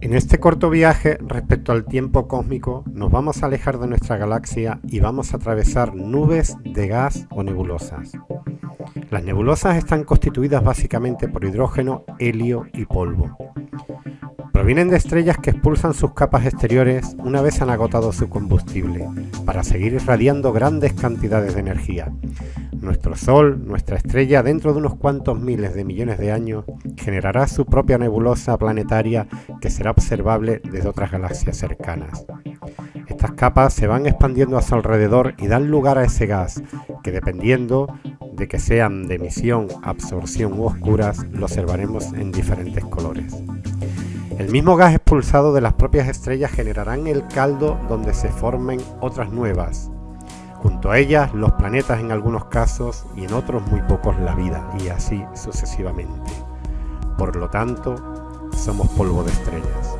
En este corto viaje respecto al tiempo cósmico nos vamos a alejar de nuestra galaxia y vamos a atravesar nubes de gas o nebulosas. Las nebulosas están constituidas básicamente por hidrógeno, helio y polvo. Provienen de estrellas que expulsan sus capas exteriores una vez han agotado su combustible, para seguir irradiando grandes cantidades de energía. Nuestro Sol, nuestra estrella, dentro de unos cuantos miles de millones de años, generará su propia nebulosa planetaria que será observable desde otras galaxias cercanas. Estas capas se van expandiendo a su alrededor y dan lugar a ese gas, que dependiendo de que sean de emisión, absorción u oscuras, lo observaremos en diferentes colores. El mismo gas expulsado de las propias estrellas generarán el caldo donde se formen otras nuevas, junto a ellas los planetas en algunos casos y en otros muy pocos la vida, y así sucesivamente. Por lo tanto, somos polvo de estrellas.